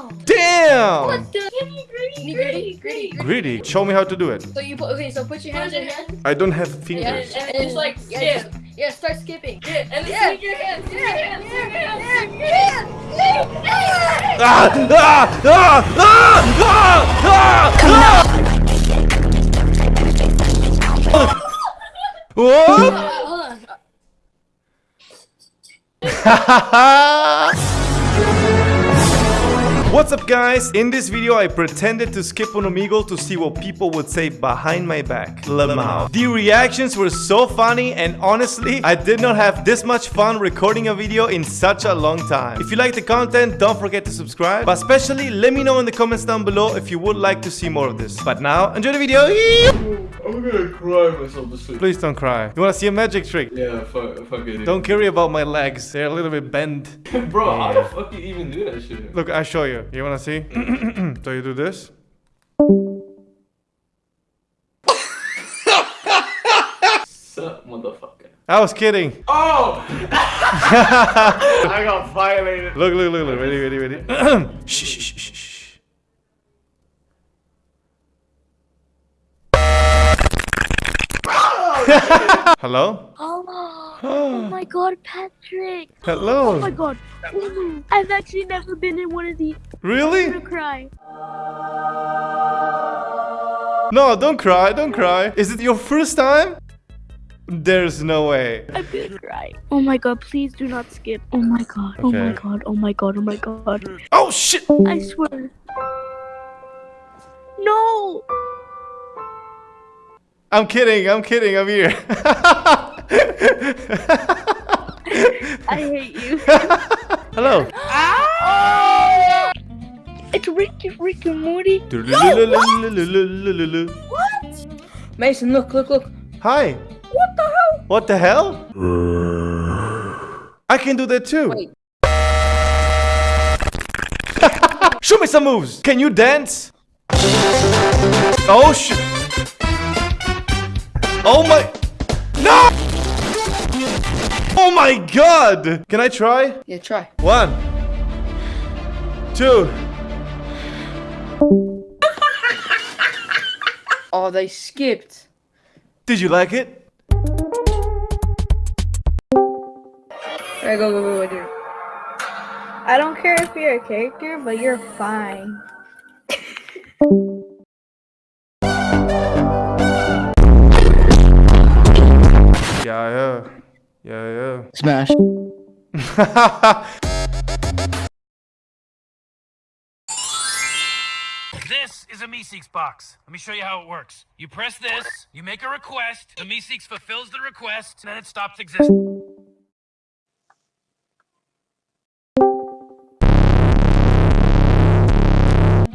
Wow. Damn! What the? Gritty, gritty, gritty. Greedy. Show me how to do it. So you put okay. So put your hands in your hand. I don't have Yeah, fingers. and, and it's like yeah, just, yeah. Start skipping. Yeah, and then Yeah. swing your hands. swing your hands, swing your hands, Yeah, swing your hands. yeah. Ah! Ah! Ah! Ah! Ah! Ah! Whoop! Hold on. What's up guys? In this video I pretended to skip on Omegle to see what people would say behind my back. Lamau. The reactions were so funny and honestly I did not have this much fun recording a video in such a long time. If you like the content don't forget to subscribe but especially let me know in the comments down below if you would like to see more of this. But now enjoy the video. I'm gonna cry myself to sleep. Please don't cry. You wanna see a magic trick? Yeah, fuck, fuck it. Don't worry about my legs. They're a little bit bent. Bro, how the fuck you even do that shit? Look, I'll show you. You wanna see? so you do this. Sup, motherfucker. I was kidding. Oh! I got violated. Look, look, look, look. Ready, ready, ready. shh, shh, shh, shh, shh. Hello? Oh, oh my god, Patrick. Hello? Oh my god. Ooh, I've actually never been in one of these. I'm Really? gonna cry. No, don't cry, don't cry. Is it your first time? There's no way. I'm gonna cry. Oh my god, please do not skip. Oh my god. Oh my god. Oh my god. Oh my god. Oh shit! I swear. No! I'm kidding, I'm kidding, I'm here. Mason, look, look, look. Hi. What the hell? What the hell? I can do that too. Wait. Show me some moves. Can you dance? Oh shit. Oh my. No! Oh my god! Can I try? Yeah, try. One. Two. Oh, they skipped. Did you like it? Alright, go, go, go, go, dude. I don't care if you're a character, but you're fine. Yeah, yeah. Yeah, Smash. This is a Meeseeks box. Let me show you how it works. You press this, you make a request, the Meeseeks fulfills the request, and then it stops existing.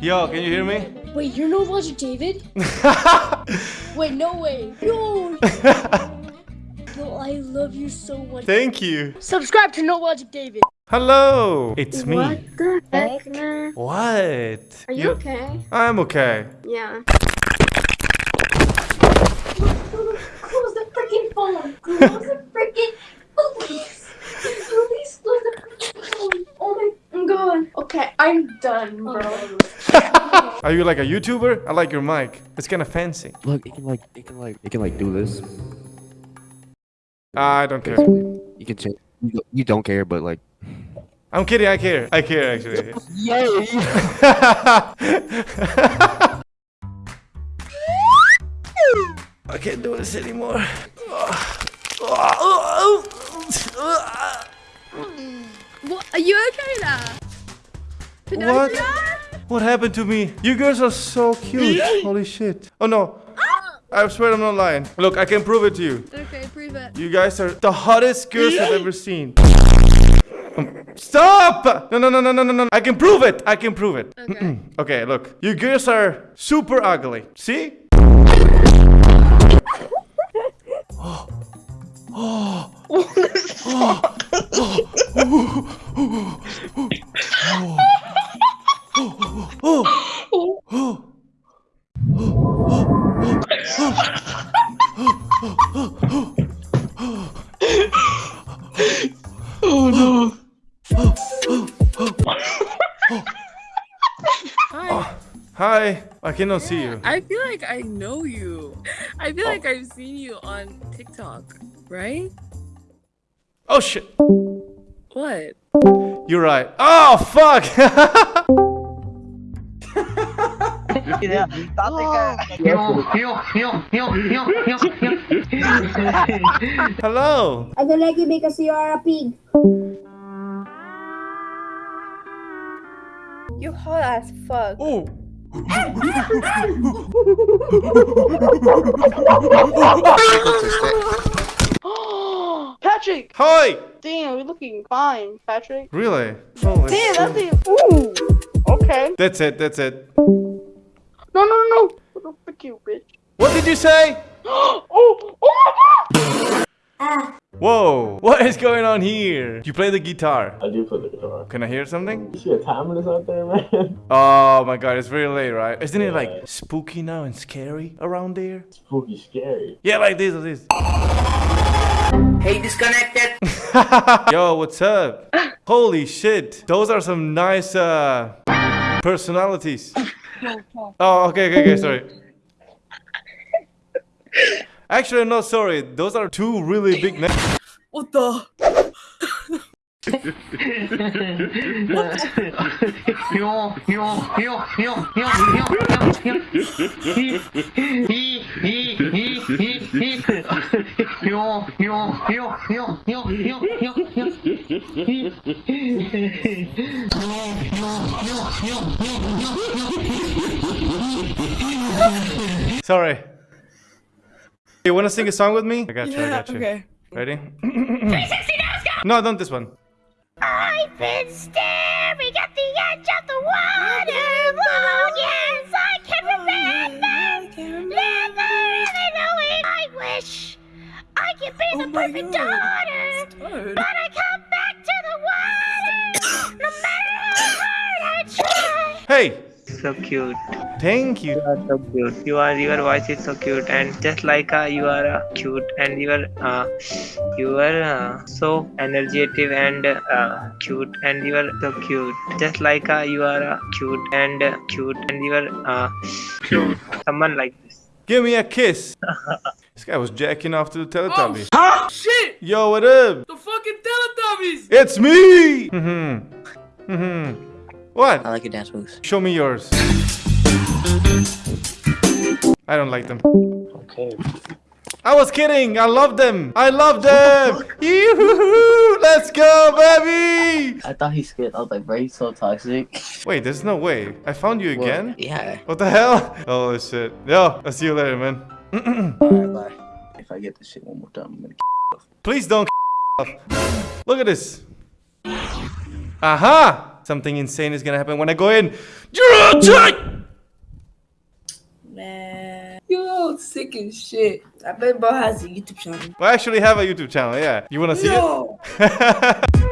Yo, can you hear me? Wait, you're no logic, David. Wait, no way. No. No, I love you so much. Thank you. Subscribe to No Logic, David. Hello. It's me. What the heck, man? What? Are you okay? I'm okay. Yeah. Close the freaking phone. Close the freaking Please. Please close the freaking phone. Oh my god. Okay, I'm done, bro. Are you like a YouTuber? I like your mic. It's kind of fancy. Look, it can like, it can like, it can like do this. I don't care. You can change. You don't care, but like. I'm kidding. I care. I care actually. Yay! I can't do this anymore. What? Are you okay now? What? What happened to me? You girls are so cute. Holy shit. Oh no. I swear I'm not lying. Look, I can prove it to you. Okay, prove it. You guys are the hottest girls I've ever seen. Stop! No, no, no, no, no, no, no. I can prove it. I can prove it. Okay. okay, look. You girls are super ugly. See? oh. I cannot see you. I feel like I know you. I feel oh. like I've seen you on TikTok, right? Oh shit. What? You're right. Oh fuck. Hello. I don't like you because you are a pig. You hot as fuck. Oh. Patrick! Hi. Damn, you're looking fine, Patrick. Really? Holy Damn, that's the. Ooh! Okay. That's it. That's it. No, no, no, no! What you, bitch? What did you say? oh! Oh my god! Whoa. What is going on here? Do You play the guitar. I do play the guitar. Can I hear something? You see a timeless out there, man? Oh my god, it's very late, right? Isn't it like spooky now and scary around there? Spooky scary. Yeah, like this, like this. Hey, disconnected. Yo, what's up? Holy shit. Those are some nice uh personalities. Oh, okay, okay, okay, sorry. Actually, I'm sorry. Those are two really big names. What the? Sorry. You wanna sing a song with me? I got you, I got you. Okay. Ready? no, don't this one. I've been staring at the edge of the water long yes I can remember never really knowing I wish I could be oh the my perfect God. daughter but I come back to the water no matter how hard I try Hey, So cute. Thank you. You are so cute. You are your voice is so cute and just like uh, you are uh, cute and you are uh, you are uh, so energetic and uh, cute and you are so cute. Just like uh, you are uh, cute and uh, cute and you are uh, cute. Someone like this. Give me a kiss. this guy was jacking off to the Teletubbies. Oh, shit! Yo, what up? The fucking Teletubbies! It's me! Mm-hmm. Mm-hmm. What? I like your dance moves. Show me yours. I don't like them. Okay. I was kidding. I love them. I love them. Yoo-hoo-hoo. Let's go, baby. I thought he scared. I was like, bro, he's so toxic. Wait, there's no way. I found you again. Yeah. What the hell? Oh shit. Yo, I'll see you later, man. Alright, bye. If I get this shit one more time, I'm gonna. Please don't off. Look at this. Aha! Something insane is gonna happen when I go in. You're tight! Man. Yo, sick as shit. I bet bro has a YouTube channel. I actually have a YouTube channel, yeah. You wanna see No. it?